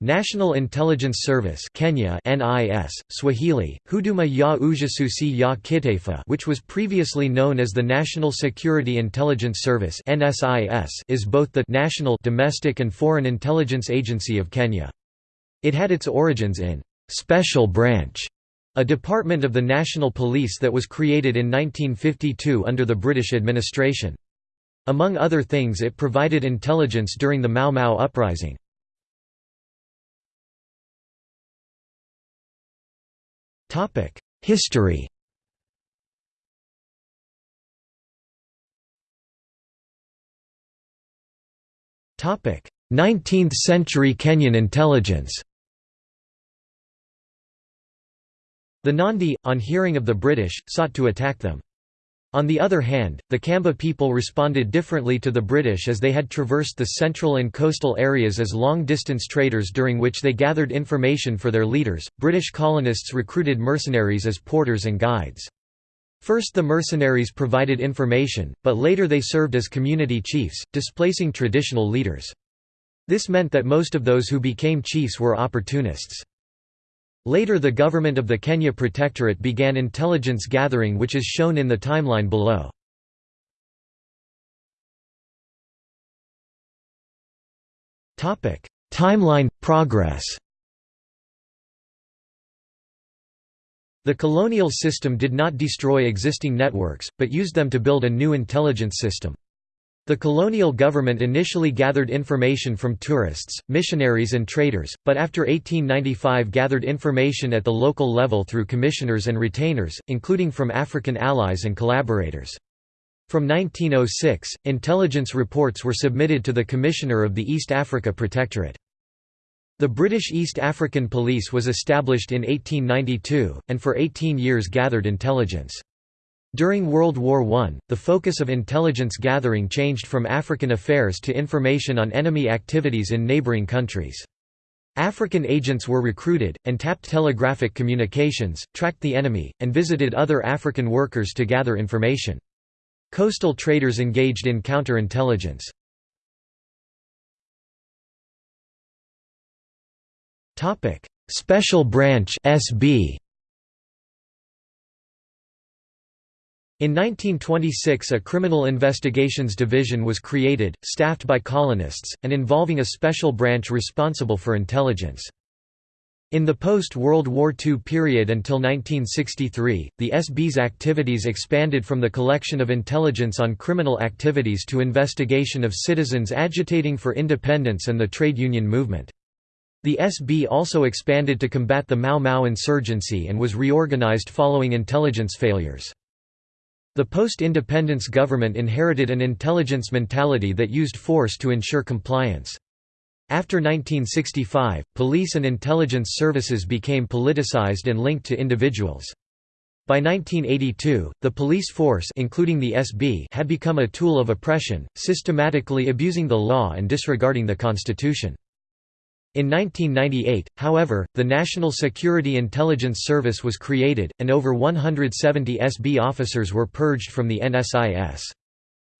National Intelligence Service Kenya NIS, Swahili, Huduma ya Ujasusi ya Kitaifa which was previously known as the National Security Intelligence Service NSIS is both the national domestic and foreign intelligence agency of Kenya. It had its origins in «Special Branch», a department of the National Police that was created in 1952 under the British administration. Among other things it provided intelligence during the Mau Mau uprising. History Topic: 19th century Kenyan intelligence. The Nandi, on hearing of the British, sought to attack them. On the other hand, the Kamba people responded differently to the British as they had traversed the central and coastal areas as long-distance traders during which they gathered information for their leaders. British colonists recruited mercenaries as porters and guides. First the mercenaries provided information, but later they served as community chiefs, displacing traditional leaders. This meant that most of those who became chiefs were opportunists. Later the government of the Kenya Protectorate began intelligence gathering which is shown in the timeline below. Timeline – Progress The colonial system did not destroy existing networks, but used them to build a new intelligence system. The colonial government initially gathered information from tourists, missionaries and traders, but after 1895 gathered information at the local level through commissioners and retainers, including from African allies and collaborators. From 1906, intelligence reports were submitted to the Commissioner of the East Africa Protectorate. The British East African Police was established in 1892, and for 18 years gathered intelligence. During World War I, the focus of intelligence gathering changed from African affairs to information on enemy activities in neighboring countries. African agents were recruited, and tapped telegraphic communications, tracked the enemy, and visited other African workers to gather information. Coastal traders engaged in counterintelligence. Special Branch SB In 1926 a Criminal Investigations Division was created, staffed by colonists, and involving a special branch responsible for intelligence. In the post-World War II period until 1963, the SB's activities expanded from the collection of intelligence on criminal activities to investigation of citizens agitating for independence and the trade union movement. The SB also expanded to combat the Mau Mau insurgency and was reorganized following intelligence failures. The post-independence government inherited an intelligence mentality that used force to ensure compliance. After 1965, police and intelligence services became politicized and linked to individuals. By 1982, the police force including the SB had become a tool of oppression, systematically abusing the law and disregarding the constitution. In 1998, however, the National Security Intelligence Service was created, and over 170 SB officers were purged from the NSIS.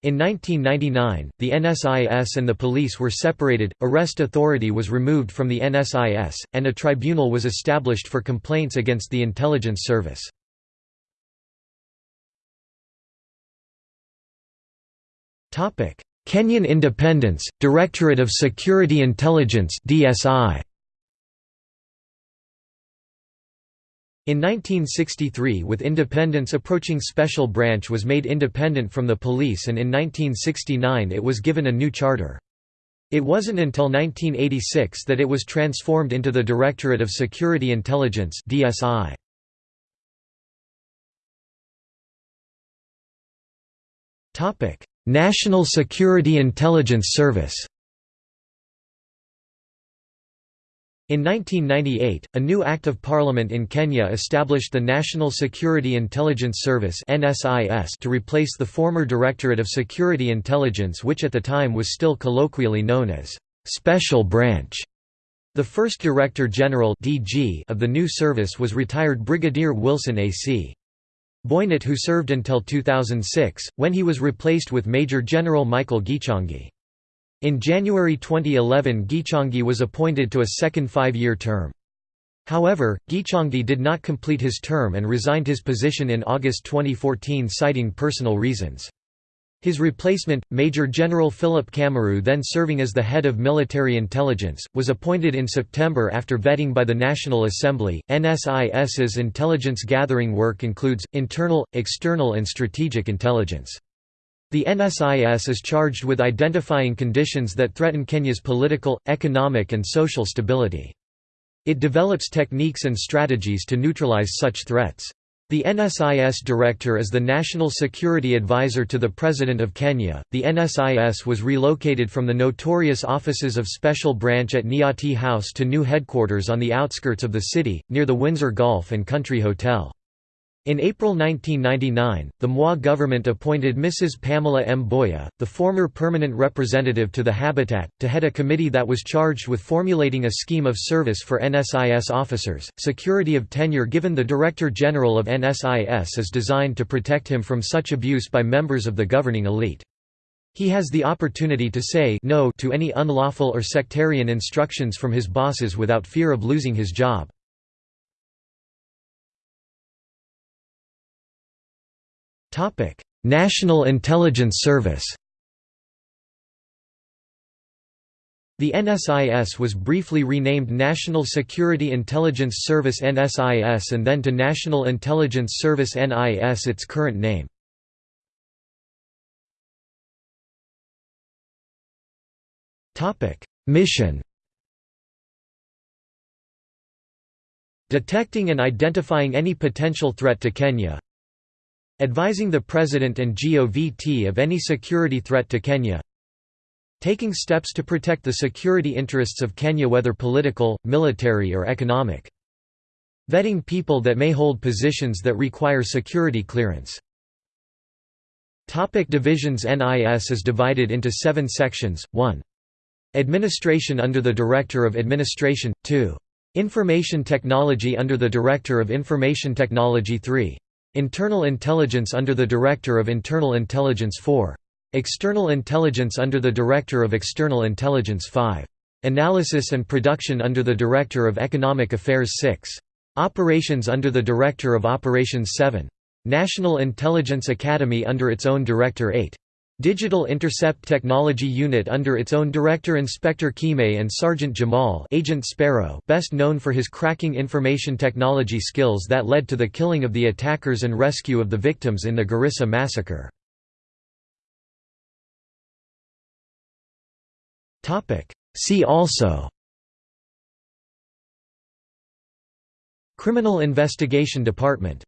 In 1999, the NSIS and the police were separated, arrest authority was removed from the NSIS, and a tribunal was established for complaints against the intelligence service. Kenyan Independence, Directorate of Security Intelligence DSI. In 1963 with independence approaching Special Branch was made independent from the police and in 1969 it was given a new charter. It wasn't until 1986 that it was transformed into the Directorate of Security Intelligence DSI. Topic: National Security Intelligence Service In 1998, a new Act of Parliament in Kenya established the National Security Intelligence Service to replace the former Directorate of Security Intelligence which at the time was still colloquially known as «Special Branch». The first Director General of the new service was retired Brigadier Wilson A.C. Boinett who served until 2006, when he was replaced with Major General Michael Gichangi. In January 2011 Gichangi was appointed to a second five-year term. However, Gichangi did not complete his term and resigned his position in August 2014 citing personal reasons. His replacement, Major General Philip Kameru then serving as the head of military intelligence, was appointed in September after vetting by the National Assembly. NSIS's intelligence gathering work includes, internal, external and strategic intelligence. The NSIS is charged with identifying conditions that threaten Kenya's political, economic and social stability. It develops techniques and strategies to neutralize such threats. The NSIS director is the National Security Advisor to the President of Kenya. The NSIS was relocated from the notorious offices of Special Branch at Nyati House to new headquarters on the outskirts of the city, near the Windsor Golf and Country Hotel. In April 1999, the Moi government appointed Mrs. Pamela Mboya, the former permanent representative to the Habitat, to head a committee that was charged with formulating a scheme of service for NSIS officers. Security of tenure given the Director General of NSIS is designed to protect him from such abuse by members of the governing elite. He has the opportunity to say no to any unlawful or sectarian instructions from his bosses without fear of losing his job. National Intelligence Service The NSIS was briefly renamed National Security Intelligence Service NSIS and then to National Intelligence Service NIS its current name. Mission Detecting and identifying any potential threat to Kenya Advising the President and GOVT of any security threat to Kenya Taking steps to protect the security interests of Kenya whether political, military or economic. Vetting people that may hold positions that require security clearance. Topic divisions NIS is divided into seven sections, 1. Administration under the Director of Administration, 2. Information Technology under the Director of Information Technology 3. Internal Intelligence under the Director of Internal Intelligence 4. External Intelligence under the Director of External Intelligence 5. Analysis and Production under the Director of Economic Affairs 6. Operations under the Director of Operations 7. National Intelligence Academy under its own Director 8. Digital Intercept Technology Unit under its own director Inspector Kime and Sergeant Jamal Agent Sparrow best known for his cracking information technology skills that led to the killing of the attackers and rescue of the victims in the Garissa massacre. See also Criminal Investigation Department